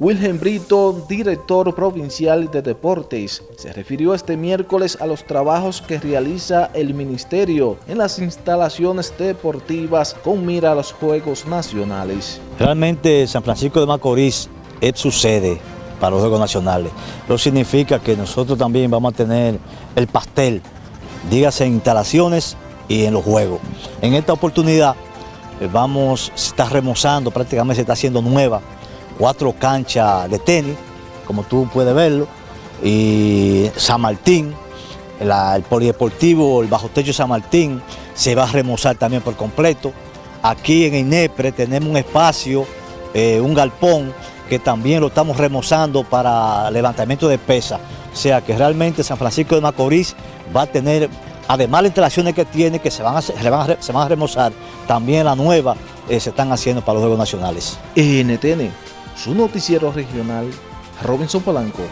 Wilhelm Brito, director provincial de deportes, se refirió este miércoles a los trabajos que realiza el ministerio en las instalaciones deportivas con mira a los Juegos Nacionales. Realmente San Francisco de Macorís es su sede para los Juegos Nacionales. Eso significa que nosotros también vamos a tener el pastel, dígase en instalaciones y en los Juegos. En esta oportunidad eh, vamos, se está remozando, prácticamente se está haciendo nueva cuatro canchas de tenis, como tú puedes verlo, y San Martín, el polideportivo, el bajo techo San Martín, se va a remozar también por completo. Aquí en INEPRE tenemos un espacio, eh, un galpón, que también lo estamos remozando para levantamiento de pesas. O sea que realmente San Francisco de Macorís va a tener, además de las instalaciones que tiene, que se van a, se van a, se remozar, también la nueva eh, se están haciendo para los Juegos Nacionales. NTN su noticiero regional, Robinson Polanco.